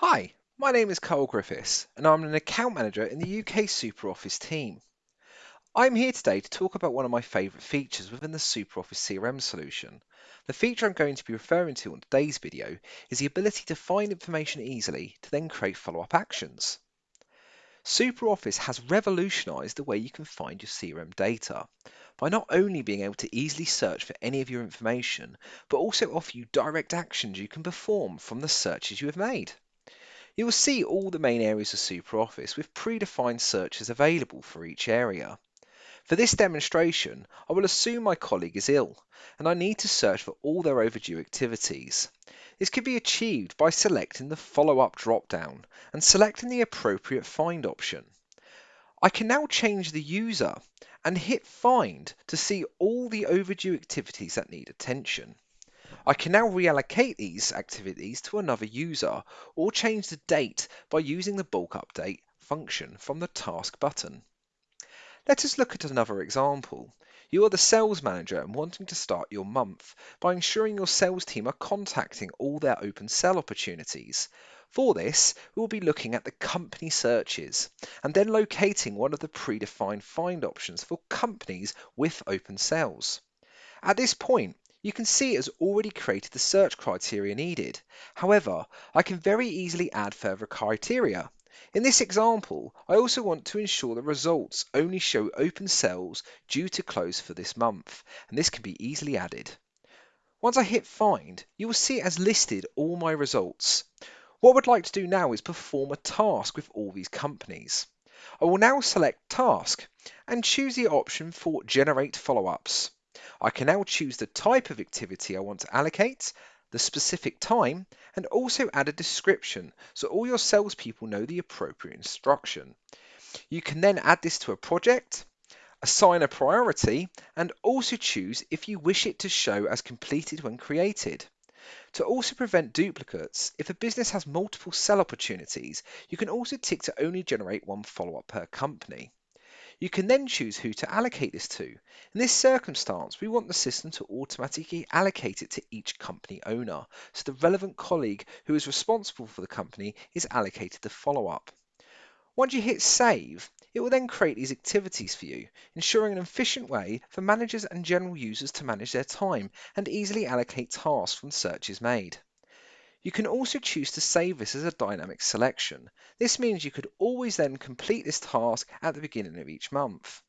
Hi, my name is Carl Griffiths, and I'm an account manager in the UK SuperOffice team. I'm here today to talk about one of my favourite features within the SuperOffice CRM solution. The feature I'm going to be referring to on today's video is the ability to find information easily to then create follow-up actions. SuperOffice has revolutionised the way you can find your CRM data by not only being able to easily search for any of your information, but also offer you direct actions you can perform from the searches you have made. You will see all the main areas of SuperOffice with predefined searches available for each area. For this demonstration, I will assume my colleague is ill, and I need to search for all their overdue activities. This can be achieved by selecting the follow-up drop-down and selecting the appropriate find option. I can now change the user and hit find to see all the overdue activities that need attention. I can now reallocate these activities to another user or change the date by using the bulk update function from the task button. Let us look at another example. You are the sales manager and wanting to start your month by ensuring your sales team are contacting all their open sell opportunities. For this, we will be looking at the company searches and then locating one of the predefined find options for companies with open sales. At this point, you can see it has already created the search criteria needed. However, I can very easily add further criteria. In this example, I also want to ensure the results only show open sales due to close for this month, and this can be easily added. Once I hit find, you will see it has listed all my results. What I would like to do now is perform a task with all these companies. I will now select task and choose the option for generate follow-ups. I can now choose the type of activity I want to allocate, the specific time, and also add a description so all your salespeople know the appropriate instruction. You can then add this to a project, assign a priority, and also choose if you wish it to show as completed when created. To also prevent duplicates, if a business has multiple sell opportunities, you can also tick to only generate one follow-up per company. You can then choose who to allocate this to. In this circumstance, we want the system to automatically allocate it to each company owner, so the relevant colleague who is responsible for the company is allocated the follow-up. Once you hit save, it will then create these activities for you, ensuring an efficient way for managers and general users to manage their time and easily allocate tasks from searches made. You can also choose to save this as a dynamic selection. This means you could always then complete this task at the beginning of each month.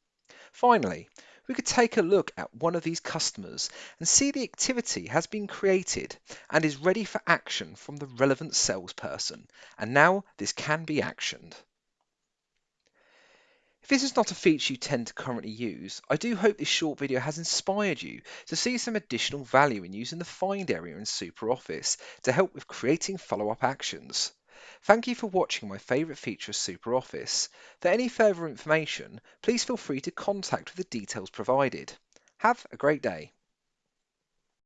Finally, we could take a look at one of these customers and see the activity has been created and is ready for action from the relevant salesperson. And now this can be actioned. If this is not a feature you tend to currently use, I do hope this short video has inspired you to see some additional value in using the Find area in SuperOffice to help with creating follow-up actions. Thank you for watching my favourite feature of SuperOffice. For any further information, please feel free to contact with the details provided. Have a great day.